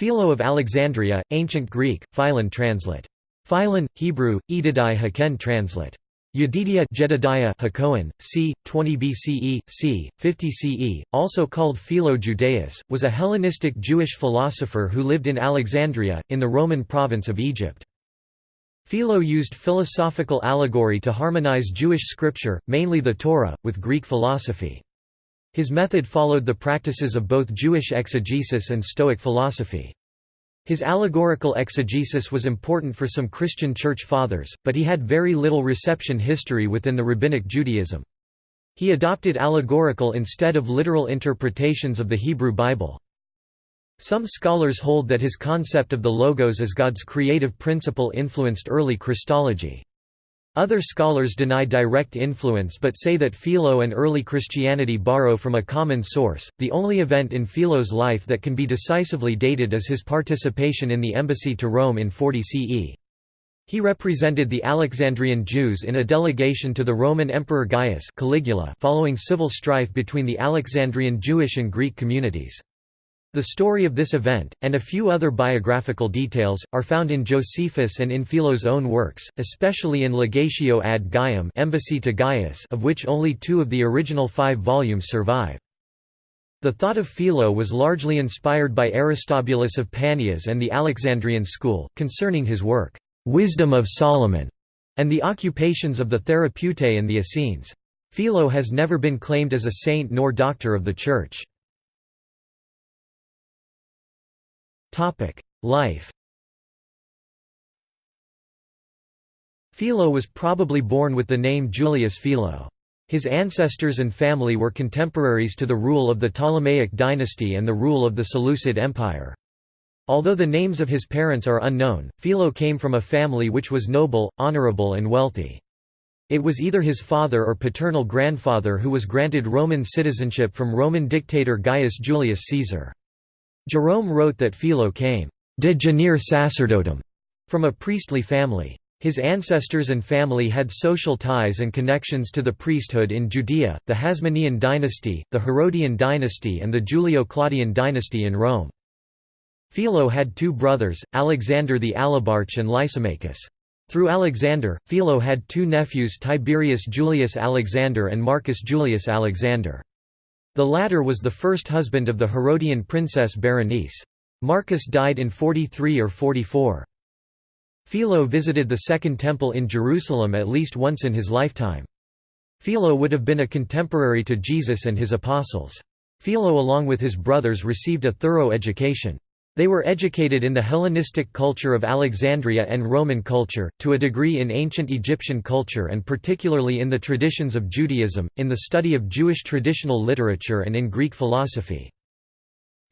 Philo of Alexandria, Ancient Greek, Philon translate. Philon, Hebrew, Edidai Haken translate. Yedidia Jedediah Hakoan, c. 20 BCE, c. 50 CE, also called Philo Judaeus, was a Hellenistic Jewish philosopher who lived in Alexandria, in the Roman province of Egypt. Philo used philosophical allegory to harmonize Jewish scripture, mainly the Torah, with Greek philosophy. His method followed the practices of both Jewish exegesis and Stoic philosophy. His allegorical exegesis was important for some Christian church fathers, but he had very little reception history within the Rabbinic Judaism. He adopted allegorical instead of literal interpretations of the Hebrew Bible. Some scholars hold that his concept of the Logos as God's creative principle influenced early Christology. Other scholars deny direct influence but say that Philo and early Christianity borrow from a common source. The only event in Philo's life that can be decisively dated is his participation in the embassy to Rome in 40 CE. He represented the Alexandrian Jews in a delegation to the Roman Emperor Gaius Caligula following civil strife between the Alexandrian Jewish and Greek communities. The story of this event, and a few other biographical details, are found in Josephus and in Philo's own works, especially in Legatio ad Gaium Embassy to Gaius of which only two of the original five volumes survive. The thought of Philo was largely inspired by Aristobulus of Panias and the Alexandrian school, concerning his work, "'Wisdom of Solomon' and the occupations of the Therapeutae and the Essenes. Philo has never been claimed as a saint nor doctor of the Church. Life Philo was probably born with the name Julius Philo. His ancestors and family were contemporaries to the rule of the Ptolemaic dynasty and the rule of the Seleucid Empire. Although the names of his parents are unknown, Philo came from a family which was noble, honorable and wealthy. It was either his father or paternal grandfather who was granted Roman citizenship from Roman dictator Gaius Julius Caesar. Jerome wrote that Philo came de genere sacerdotum from a priestly family. His ancestors and family had social ties and connections to the priesthood in Judea, the Hasmonean dynasty, the Herodian dynasty and the Julio-Claudian dynasty in Rome. Philo had two brothers, Alexander the Alabarch and Lysimachus. Through Alexander, Philo had two nephews Tiberius Julius Alexander and Marcus Julius Alexander. The latter was the first husband of the Herodian princess Berenice. Marcus died in 43 or 44. Philo visited the Second Temple in Jerusalem at least once in his lifetime. Philo would have been a contemporary to Jesus and his apostles. Philo along with his brothers received a thorough education. They were educated in the Hellenistic culture of Alexandria and Roman culture, to a degree in ancient Egyptian culture and particularly in the traditions of Judaism, in the study of Jewish traditional literature and in Greek philosophy.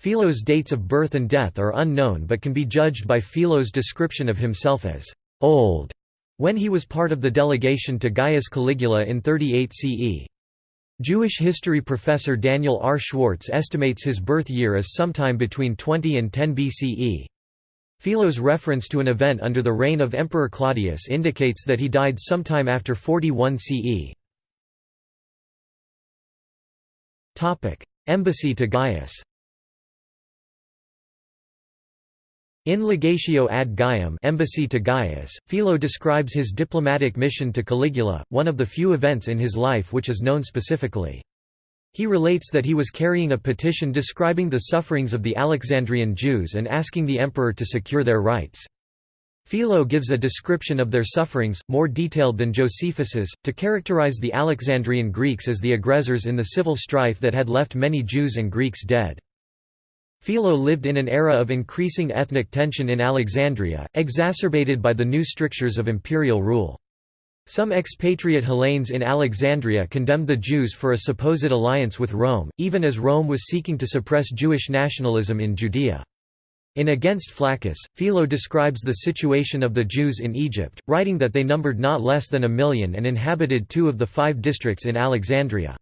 Philo's dates of birth and death are unknown but can be judged by Philo's description of himself as «old» when he was part of the delegation to Gaius Caligula in 38 CE. Jewish history professor Daniel R. Schwartz estimates his birth year as sometime between 20 and 10 BCE. Philo's reference to an event under the reign of Emperor Claudius indicates that he died sometime after 41 CE. Embassy to Gaius In Legatio ad Gaium embassy to Gaius, Philo describes his diplomatic mission to Caligula, one of the few events in his life which is known specifically. He relates that he was carrying a petition describing the sufferings of the Alexandrian Jews and asking the emperor to secure their rights. Philo gives a description of their sufferings, more detailed than Josephus's, to characterize the Alexandrian Greeks as the aggressors in the civil strife that had left many Jews and Greeks dead. Philo lived in an era of increasing ethnic tension in Alexandria, exacerbated by the new strictures of imperial rule. Some expatriate Hellenes in Alexandria condemned the Jews for a supposed alliance with Rome, even as Rome was seeking to suppress Jewish nationalism in Judea. In Against Flaccus, Philo describes the situation of the Jews in Egypt, writing that they numbered not less than a million and inhabited two of the five districts in Alexandria.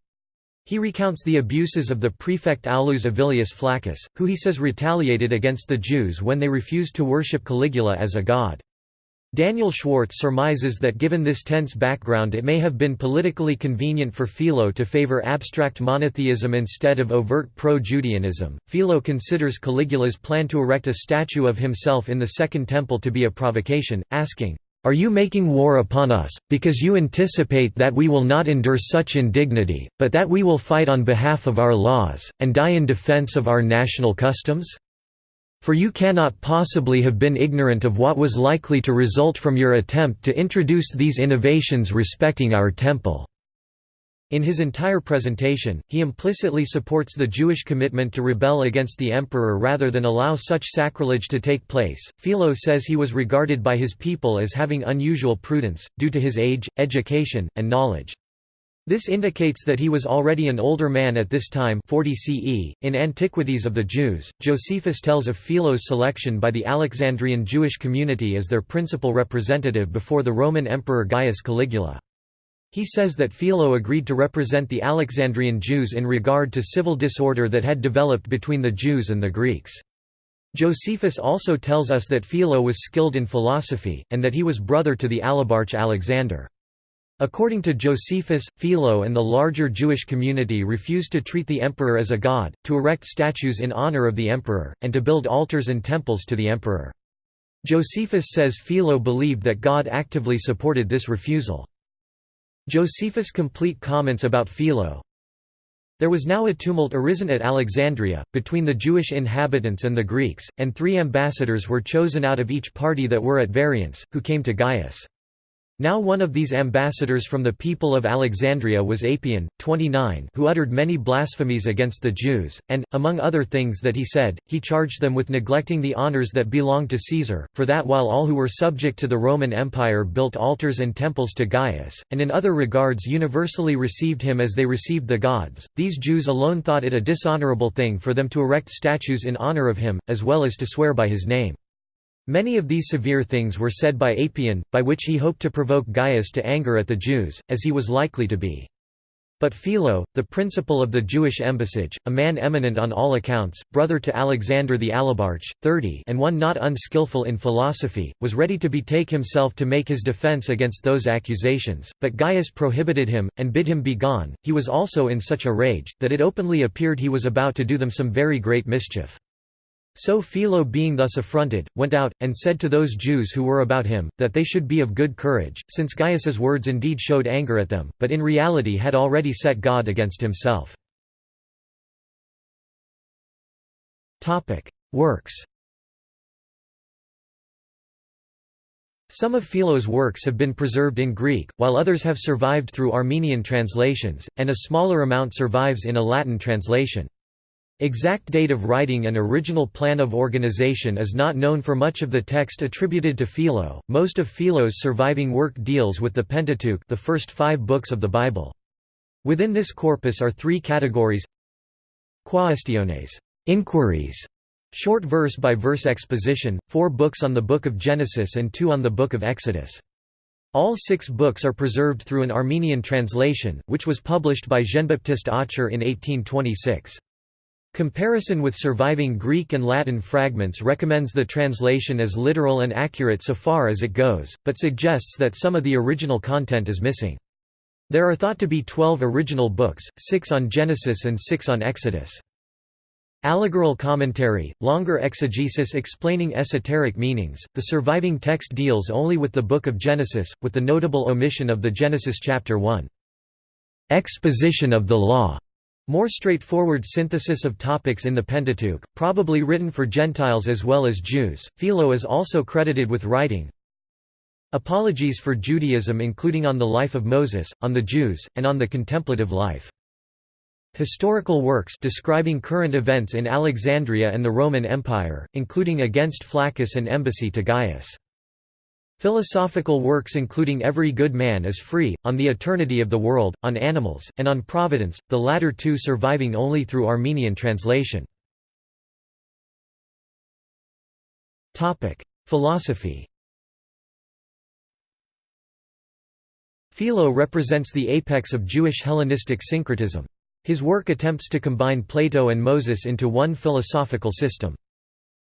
He recounts the abuses of the prefect Aulus Avilius Flaccus, who he says retaliated against the Jews when they refused to worship Caligula as a god. Daniel Schwartz surmises that given this tense background it may have been politically convenient for Philo to favor abstract monotheism instead of overt pro-Judaism. Philo considers Caligula's plan to erect a statue of himself in the Second Temple to be a provocation, asking, "'Are you making war upon us, because you anticipate that we will not endure such indignity, but that we will fight on behalf of our laws, and die in defense of our national customs?' For you cannot possibly have been ignorant of what was likely to result from your attempt to introduce these innovations respecting our temple." In his entire presentation, he implicitly supports the Jewish commitment to rebel against the emperor rather than allow such sacrilege to take place. Philo says he was regarded by his people as having unusual prudence, due to his age, education, and knowledge. This indicates that he was already an older man at this time 40 CE. .In Antiquities of the Jews, Josephus tells of Philo's selection by the Alexandrian Jewish community as their principal representative before the Roman Emperor Gaius Caligula. He says that Philo agreed to represent the Alexandrian Jews in regard to civil disorder that had developed between the Jews and the Greeks. Josephus also tells us that Philo was skilled in philosophy, and that he was brother to the alabarch Alexander. According to Josephus, Philo and the larger Jewish community refused to treat the emperor as a god, to erect statues in honor of the emperor, and to build altars and temples to the emperor. Josephus says Philo believed that God actively supported this refusal. Josephus' complete comments about Philo, there was now a tumult arisen at Alexandria, between the Jewish inhabitants and the Greeks, and three ambassadors were chosen out of each party that were at variance, who came to Gaius. Now one of these ambassadors from the people of Alexandria was Apion, 29 who uttered many blasphemies against the Jews, and, among other things that he said, he charged them with neglecting the honours that belonged to Caesar, for that while all who were subject to the Roman Empire built altars and temples to Gaius, and in other regards universally received him as they received the gods, these Jews alone thought it a dishonourable thing for them to erect statues in honour of him, as well as to swear by his name. Many of these severe things were said by Apion, by which he hoped to provoke Gaius to anger at the Jews, as he was likely to be. But Philo, the principal of the Jewish embassage, a man eminent on all accounts, brother to Alexander the Alabarch, 30 and one not unskilful in philosophy, was ready to betake himself to make his defense against those accusations, but Gaius prohibited him, and bid him be gone. He was also in such a rage, that it openly appeared he was about to do them some very great mischief. So Philo being thus affronted, went out, and said to those Jews who were about him, that they should be of good courage, since Gaius's words indeed showed anger at them, but in reality had already set God against himself. Works Some of Philo's works have been preserved in Greek, while others have survived through Armenian translations, and a smaller amount survives in a Latin translation. Exact date of writing and original plan of organization is not known for much of the text attributed to Philo. Most of Philo's surviving work deals with the Pentateuch, the first 5 books of the Bible. Within this corpus are three categories: Quaestiones, inquiries, short verse by verse exposition, 4 books on the book of Genesis and 2 on the book of Exodus. All six books are preserved through an Armenian translation, which was published by Jean-Baptiste Aucher in 1826. Comparison with surviving Greek and Latin fragments recommends the translation as literal and accurate so far as it goes, but suggests that some of the original content is missing. There are thought to be twelve original books, six on Genesis and six on Exodus. Allegorical commentary, longer exegesis explaining esoteric meanings. The surviving text deals only with the book of Genesis, with the notable omission of the Genesis chapter 1. Exposition of the law more straightforward synthesis of topics in the Pentateuch, probably written for Gentiles as well as Jews. Philo is also credited with writing Apologies for Judaism including on the life of Moses, on the Jews, and on the contemplative life. Historical works describing current events in Alexandria and the Roman Empire, including Against Flaccus and Embassy to Gaius. Philosophical works including Every Good Man is Free, on the eternity of the world, on animals, and on providence, the latter two surviving only through Armenian translation. Philosophy Philo represents the apex of Jewish Hellenistic syncretism. His work attempts to combine Plato and Moses into one philosophical system.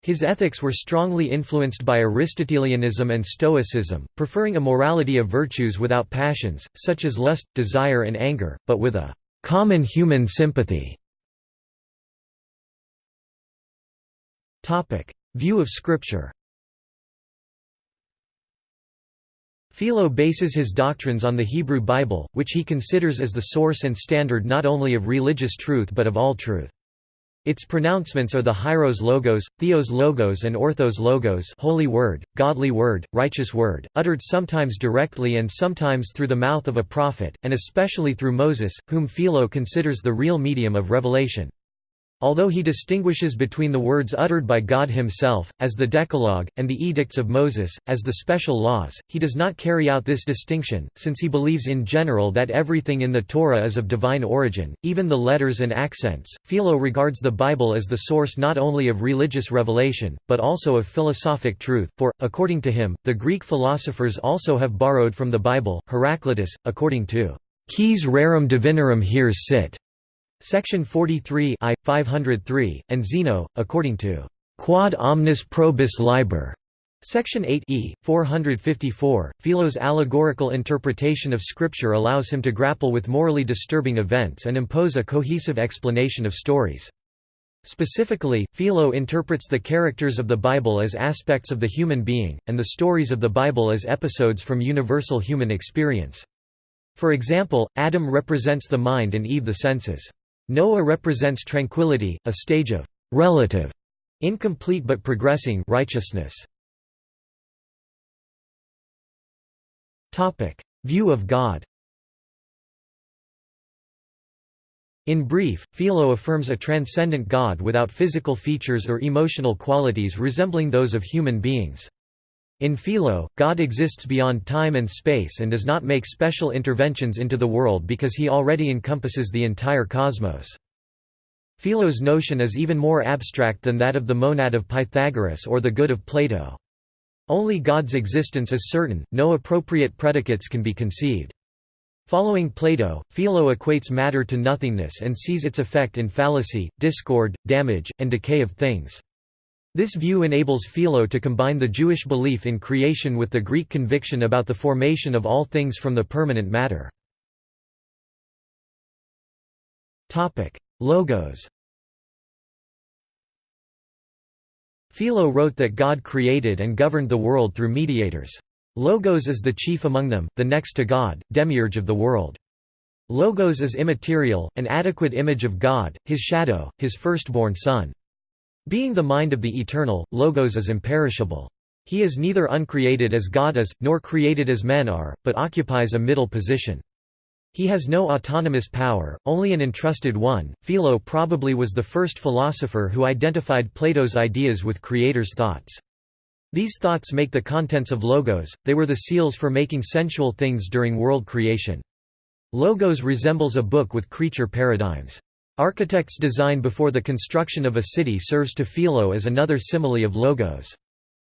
His ethics were strongly influenced by Aristotelianism and Stoicism, preferring a morality of virtues without passions, such as lust, desire and anger, but with a «common human sympathy». View of Scripture Philo bases his doctrines on the Hebrew Bible, which he considers as the source and standard not only of religious truth but of all truth. Its pronouncements are the Hieros Logos, Theos Logos and Orthos Logos Holy Word, Godly Word, Righteous Word, uttered sometimes directly and sometimes through the mouth of a prophet, and especially through Moses, whom Philo considers the real medium of revelation. Although he distinguishes between the words uttered by God himself, as the Decalogue, and the edicts of Moses, as the special laws, he does not carry out this distinction, since he believes in general that everything in the Torah is of divine origin, even the letters and accents. Philo regards the Bible as the source not only of religious revelation, but also of philosophic truth, for, according to him, the Greek philosophers also have borrowed from the Bible. Heraclitus, according to Quis rerum divinorum heres sit Section 43 I, 503, and Zeno, according to Quod omnis probus liber. Section 8 e, 454, Philo's allegorical interpretation of Scripture allows him to grapple with morally disturbing events and impose a cohesive explanation of stories. Specifically, Philo interprets the characters of the Bible as aspects of the human being, and the stories of the Bible as episodes from universal human experience. For example, Adam represents the mind and Eve the senses. Noah represents tranquility, a stage of relative, incomplete but progressing righteousness. Topic: View of God. In brief, Philo affirms a transcendent God without physical features or emotional qualities resembling those of human beings. In Philo, God exists beyond time and space and does not make special interventions into the world because he already encompasses the entire cosmos. Philo's notion is even more abstract than that of the monad of Pythagoras or the good of Plato. Only God's existence is certain, no appropriate predicates can be conceived. Following Plato, Philo equates matter to nothingness and sees its effect in fallacy, discord, damage, and decay of things. This view enables Philo to combine the Jewish belief in creation with the Greek conviction about the formation of all things from the permanent matter. Logos Philo wrote that God created and governed the world through mediators. Logos is the chief among them, the next to God, demiurge of the world. Logos is immaterial, an adequate image of God, his shadow, his firstborn son. Being the mind of the Eternal, Logos is imperishable. He is neither uncreated as God is, nor created as men are, but occupies a middle position. He has no autonomous power, only an entrusted one. Philo probably was the first philosopher who identified Plato's ideas with creator's thoughts. These thoughts make the contents of Logos, they were the seals for making sensual things during world creation. Logos resembles a book with creature paradigms. Architect's design before the construction of a city serves to Philo as another simile of logos.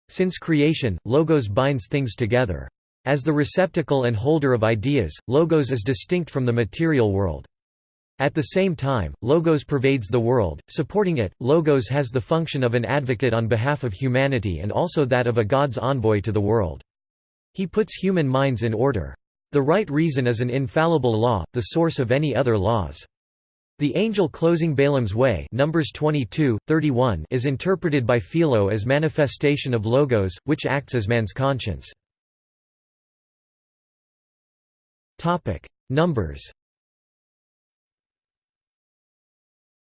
Since creation, logos binds things together. As the receptacle and holder of ideas, logos is distinct from the material world. At the same time, logos pervades the world, supporting it. Logos has the function of an advocate on behalf of humanity and also that of a god's envoy to the world. He puts human minds in order. The right reason is an infallible law, the source of any other laws. The angel closing Balaam's way Numbers 22, 31 is interpreted by Philo as manifestation of logos, which acts as man's conscience. Numbers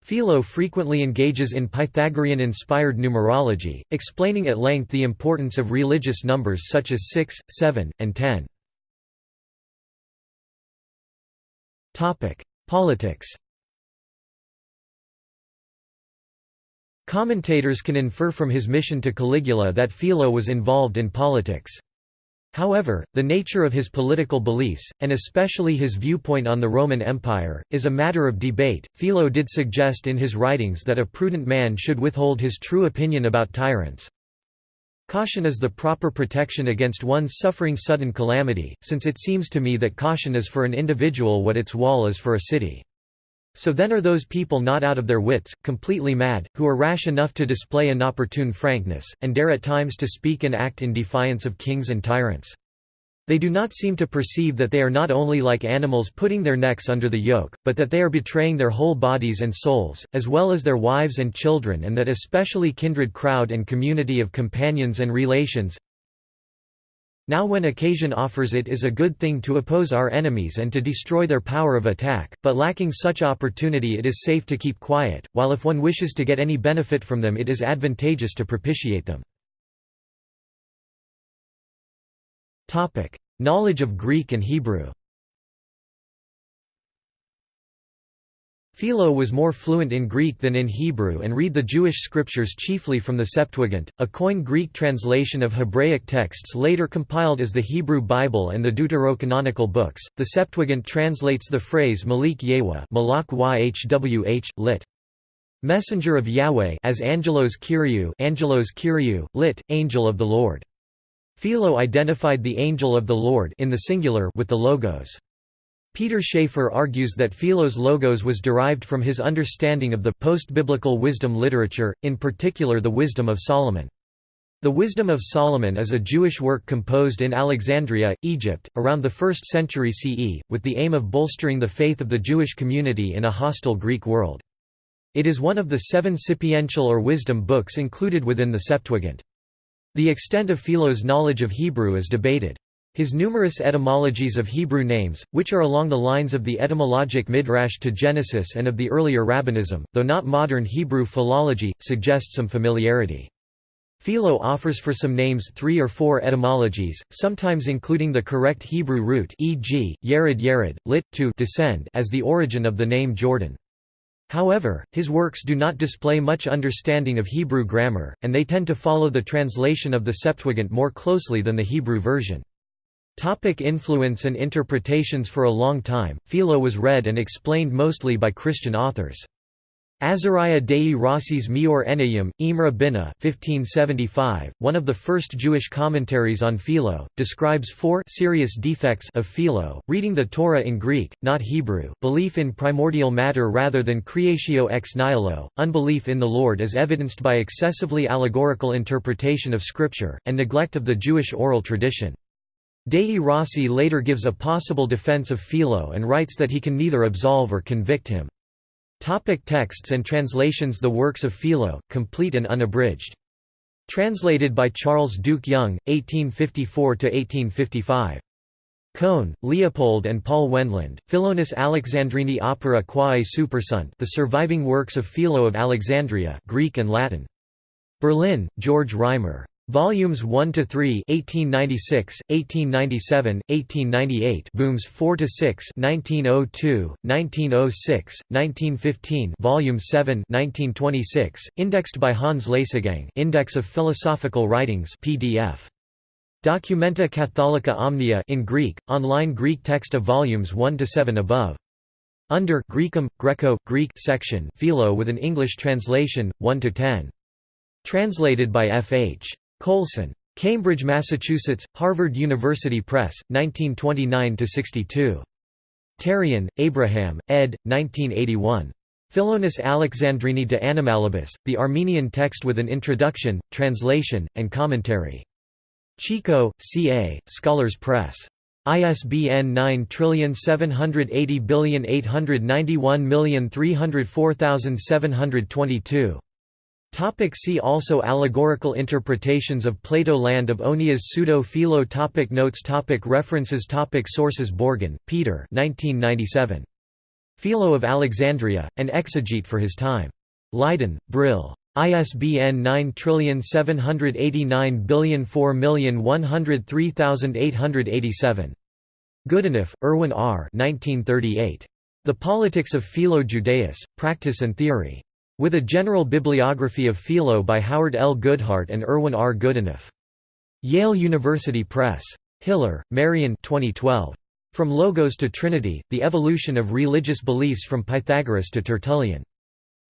Philo frequently engages in Pythagorean-inspired numerology, explaining at length the importance of religious numbers such as 6, 7, and 10. Politics Commentators can infer from his mission to Caligula that Philo was involved in politics. However, the nature of his political beliefs, and especially his viewpoint on the Roman Empire, is a matter of debate. Philo did suggest in his writings that a prudent man should withhold his true opinion about tyrants. Caution is the proper protection against one's suffering sudden calamity, since it seems to me that caution is for an individual what its wall is for a city. So then are those people not out of their wits, completely mad, who are rash enough to display inopportune frankness, and dare at times to speak and act in defiance of kings and tyrants? They do not seem to perceive that they are not only like animals putting their necks under the yoke, but that they are betraying their whole bodies and souls, as well as their wives and children and that especially kindred crowd and community of companions and relations, now when occasion offers it is a good thing to oppose our enemies and to destroy their power of attack, but lacking such opportunity it is safe to keep quiet, while if one wishes to get any benefit from them it is advantageous to propitiate them. Knowledge of Greek and Hebrew Philo was more fluent in Greek than in Hebrew and read the Jewish scriptures chiefly from the Septuagint, a Koine Greek translation of Hebraic texts later compiled as the Hebrew Bible and the Deuterocanonical books. The Septuagint translates the phrase Malik Yahweh, Malak YHWH, lit. Messenger of Yahweh as Angelos Kyriou, Angelos Kyriou, lit. Angel of the Lord. Philo identified the angel of the Lord in the singular with the logos. Peter Schäfer argues that Philo's logos was derived from his understanding of the post-biblical wisdom literature, in particular the Wisdom of Solomon. The Wisdom of Solomon is a Jewish work composed in Alexandria, Egypt, around the 1st century CE, with the aim of bolstering the faith of the Jewish community in a hostile Greek world. It is one of the seven sapiential or wisdom books included within the Septuagint. The extent of Philo's knowledge of Hebrew is debated. His numerous etymologies of Hebrew names, which are along the lines of the etymologic Midrash to Genesis and of the earlier Rabbinism, though not modern Hebrew philology, suggest some familiarity. Philo offers for some names three or four etymologies, sometimes including the correct Hebrew root e.g., Yered Yered, lit. to descend as the origin of the name Jordan. However, his works do not display much understanding of Hebrew grammar, and they tend to follow the translation of the Septuagint more closely than the Hebrew version. Topic influence and interpretations For a long time, Philo was read and explained mostly by Christian authors. Azariah Dei Rossi's Meor Enayim, Imre Binah 1575, one of the first Jewish commentaries on Philo, describes four serious defects of Philo, reading the Torah in Greek, not Hebrew, belief in primordial matter rather than creatio ex nihilo, unbelief in the Lord as evidenced by excessively allegorical interpretation of Scripture, and neglect of the Jewish oral tradition. Dei Rossi later gives a possible defense of Philo and writes that he can neither absolve or convict him. Topic texts and translations The works of Philo, complete and unabridged. Translated by Charles Duke Young, 1854–1855. Cohn, Leopold and Paul Wendland, Philonis Alexandrini Opera quae supersunt The Surviving Works of Philo of Alexandria Greek and Latin. Berlin, George Reimer. Volumes 1 to 3, 1896, 1897, 1898, Booms 4 to 6, 1902, 1906, 1915, Volume 7, 1926, indexed by Hans Leisegang, Index of Philosophical Writings PDF. Documenta Catholica Omnia in Greek, online Greek text of volumes 1 to 7 above. Under Greekum, Greco, Greek section Philo with an English translation 1 to 10. Translated by F. H. Colson. Cambridge, Massachusetts, Harvard University Press, 1929–62. Terian, Abraham, ed. 1981. Philonis Alexandrini de Animalibus, the Armenian text with an introduction, translation, and commentary. Chico, C.A., Scholars Press. ISBN 9780891304722. Topic see also Allegorical interpretations of Plato Land of Onias Pseudo-Philo topic Notes topic References topic Sources Borgen, Peter 1997. Philo of Alexandria, an exegete for his time. Leiden, Brill. ISBN 9789004103887. Goodenough, Erwin R. 1938. The Politics of Philo Judaeus, Practice and Theory. With a general bibliography of Philo by Howard L. Goodhart and Erwin R. Goodenough. Yale University Press. Hillar, Marian 2012. From Logos to Trinity, The Evolution of Religious Beliefs from Pythagoras to Tertullian.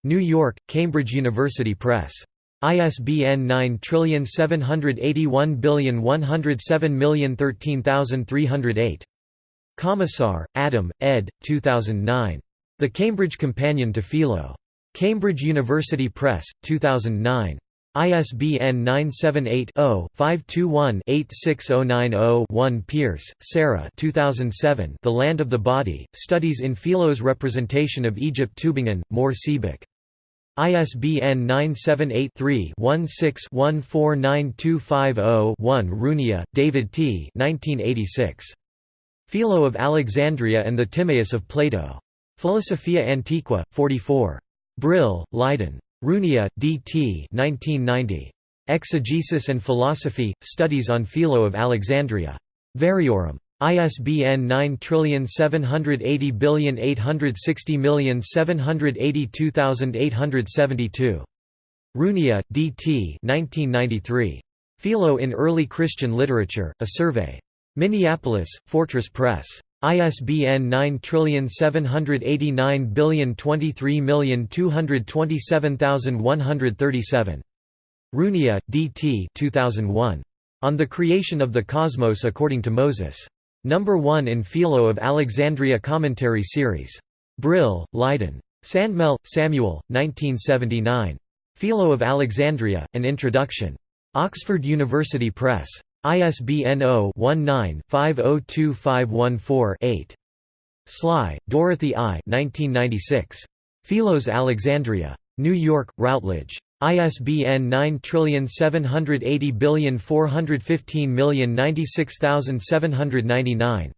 New York, Cambridge University Press. ISBN 9781107013308. Kamesar, Adam, ed. 2009. The Cambridge Companion to Philo. Cambridge University Press, 2009. ISBN 978-0-521-86090-1 Pearce, Sarah 2007 The Land of the Body, Studies in Philo's Representation of Egypt Tübingen, Mohr Siebeck. ISBN 978-3-16-149250-1 Runia, David T. 1986. Philo of Alexandria and the Timaeus of Plato. Philosophia Antiqua, 44. Brill, Leiden. Runia, D. T. 1990. Exegesis and Philosophy, Studies on Philo of Alexandria. Variorum. ISBN 9780860782872. Runia, D. T. 1993. Philo in Early Christian Literature, A Survey. Minneapolis, Fortress Press. ISBN 9780023227137. Runia, D. T. 2001. On the Creation of the Cosmos According to Moses. Number 1 in Philo of Alexandria Commentary Series. Brill, Leiden. Sandmel, Samuel, 1979. Philo of Alexandria, An Introduction. Oxford University Press. ISBN 0-19-502514-8. Sly, Dorothy I. 1996. Philos Alexandria. New York, Routledge. ISBN 9780415096799.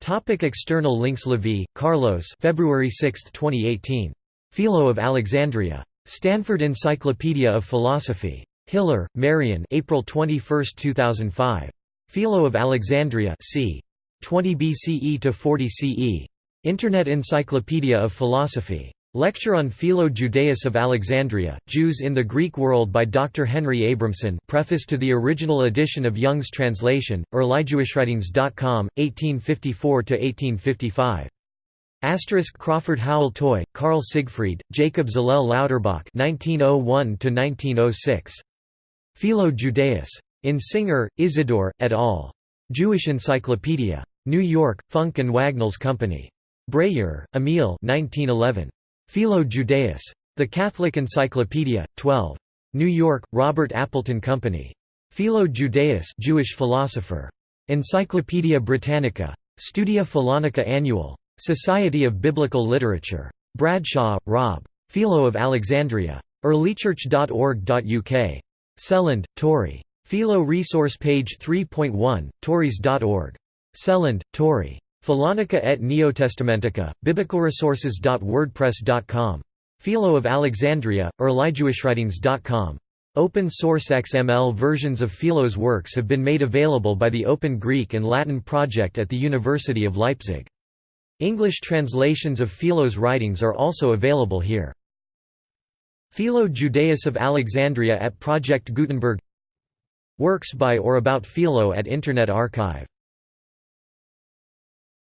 Topic external links Levy, Carlos February 6, 2018. Philo of Alexandria. Stanford Encyclopedia of Philosophy. Hillar, Marian April 21, 2005. Philo of Alexandria c. 20 BCE to 40 CE. Internet Encyclopedia of Philosophy. Lecture on Philo Judaeus of Alexandria, Jews in the Greek World by Dr. Henry Abramson preface to the original edition of Young's translation, EarlyJewishWritings.com, 1854–1855. Asterisk Crawford Howell Toy, Carl Siegfried, Jacob Zallel Lauterbach 1901–1906. Philo Judaeus. In Singer, Isidore, et al. Jewish Encyclopedia. New York, Funk and Wagnalls Company. Bréhier, Emil 1911. Philo Judaeus. The Catholic Encyclopedia, 12. New York, Robert Appleton Company. Philo Judaeus Jewish philosopher. Encyclopædia Britannica. Studia Philonica Annual. Society of Biblical Literature. Bradshaw, Rob. Philo of Alexandria. earlychurch.org.uk. Seland, Torrey. Philo resource page 3.1, tories.org. Seland, Torrey. Philonica et Neotestamentica, biblicalresources.wordpress.com. Philo of Alexandria, earlyjewishwritings.com. Open source XML versions of Philo's works have been made available by the Open Greek and Latin Project at the University of Leipzig. English translations of Philo's writings are also available here. Philo Judaeus of Alexandria at Project Gutenberg. Works by or about Philo at Internet Archive